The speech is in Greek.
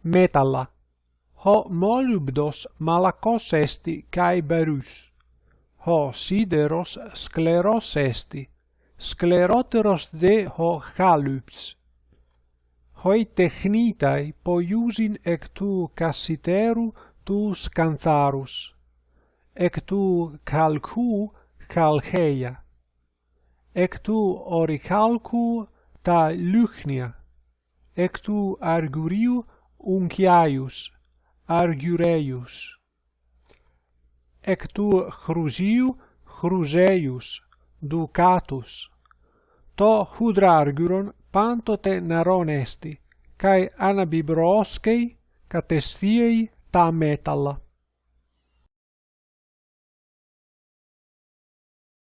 μέταλλα, ο μολυβδός μαλακοσέστη και βέρους, ο σίδερος σκληροσέστη, σκληρότερος δε ο χάλυπτς. Οι τεχνίται ποιούσην εκ τού κασιτέρου τους κανθάρους, εκ τού καλκού καλχέια, εκ τού ορικαλκού τα λύχνια, εκ τού αργουρίου ουνκιάιους, αργυρέιους. Εκ του χρουζίου χρουζέιους, δουκάτους. Το χουδράργυρον πάντοτε νερόν καί αναμπιμπροόσκει κατεστίαι τα μέταλλα.